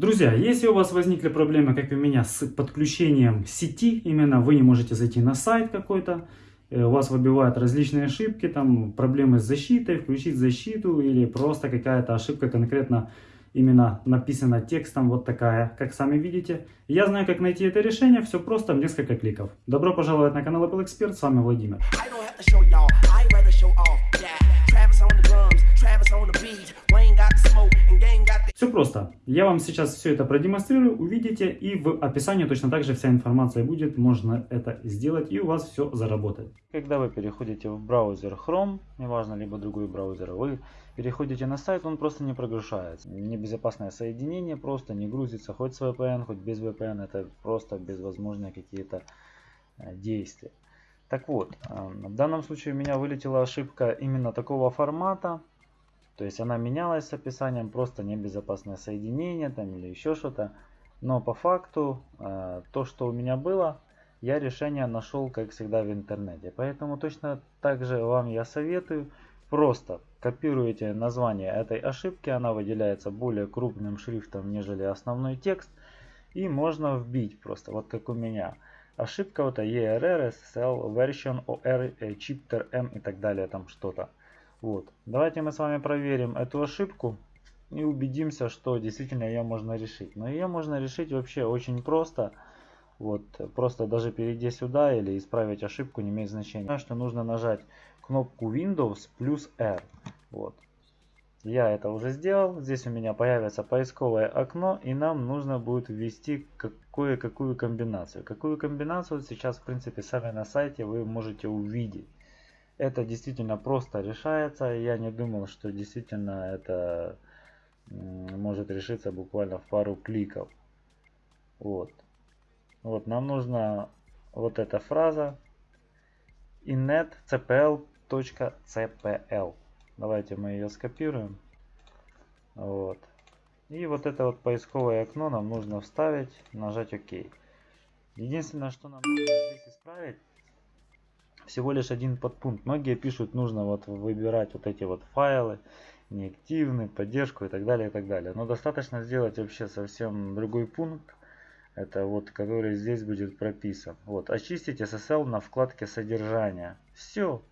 Друзья, если у вас возникли проблемы, как и у меня, с подключением сети, именно вы не можете зайти на сайт какой-то, э, у вас выбивают различные ошибки, там проблемы с защитой, включить защиту или просто какая-то ошибка конкретно именно написана текстом вот такая, как сами видите. Я знаю, как найти это решение, все просто несколько кликов. Добро пожаловать на канал Apple Expert, с вами Владимир. Все просто. Я вам сейчас все это продемонстрирую, увидите, и в описании точно так же вся информация будет, можно это сделать, и у вас все заработает. Когда вы переходите в браузер Chrome, неважно, либо другой браузер, вы переходите на сайт, он просто не прогружается. Небезопасное соединение просто не грузится, хоть с VPN, хоть без VPN, это просто безвозможные какие-то э, действия. Так вот, э, в данном случае у меня вылетела ошибка именно такого формата, то есть она менялась с описанием, просто небезопасное соединение там или еще что-то. Но по факту э, то, что у меня было, я решение нашел, как всегда, в интернете. Поэтому точно так же вам я советую. Просто копируете название этой ошибки, она выделяется более крупным шрифтом, нежели основной текст. И можно вбить просто, вот как у меня. Ошибка вот ERR, SSL, version, OR, chapter M и так далее, там что-то. Вот. Давайте мы с вами проверим эту ошибку и убедимся, что действительно ее можно решить. Но ее можно решить вообще очень просто. Вот, просто даже перейти сюда или исправить ошибку не имеет значения. Что нужно нажать кнопку Windows плюс R. Вот. Я это уже сделал. Здесь у меня появится поисковое окно и нам нужно будет ввести кое-какую комбинацию. Какую комбинацию сейчас в принципе сами на сайте вы можете увидеть. Это действительно просто решается. Я не думал, что действительно это может решиться буквально в пару кликов. Вот. Вот, нам нужна вот эта фраза inetcpl.cpl. Давайте мы ее скопируем. Вот. И вот это вот поисковое окно нам нужно вставить, нажать ОК. Единственное, что нам нужно здесь исправить, всего лишь один подпункт. Многие пишут, нужно вот выбирать вот эти вот файлы, неактивный, поддержку и так далее, и так далее. Но достаточно сделать вообще совсем другой пункт, это вот, который здесь будет прописан. Вот, очистить SSL на вкладке содержания. Все.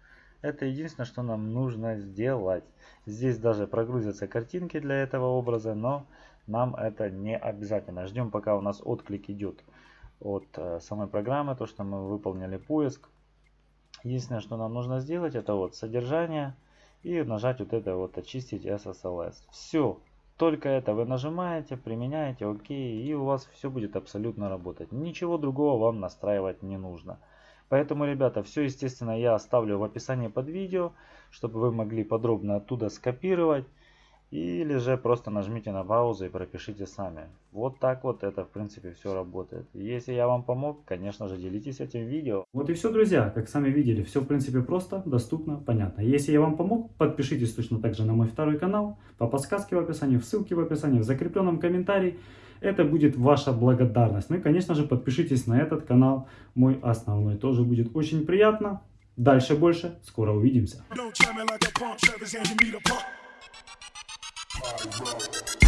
Это единственное, что нам нужно сделать. Здесь даже прогрузятся картинки для этого образа, но нам это не обязательно. Ждем, пока у нас отклик идет от э, самой программы, то, что мы выполнили поиск. Единственное, что нам нужно сделать, это вот содержание и нажать вот это вот очистить SSLS. Все. Только это вы нажимаете, применяете, окей, и у вас все будет абсолютно работать. Ничего другого вам настраивать не нужно. Поэтому, ребята, все, естественно, я оставлю в описании под видео, чтобы вы могли подробно оттуда скопировать или же просто нажмите на паузу и пропишите сами. Вот так вот это в принципе все работает. Если я вам помог, конечно же делитесь этим видео. Вот и все, друзья. Как сами видели, все в принципе просто, доступно, понятно. Если я вам помог, подпишитесь точно так же на мой второй канал. По подсказке в описании, в ссылке в описании, в закрепленном комментарии. Это будет ваша благодарность. Ну и конечно же подпишитесь на этот канал, мой основной. Тоже будет очень приятно. Дальше больше. Скоро увидимся. Boom, guess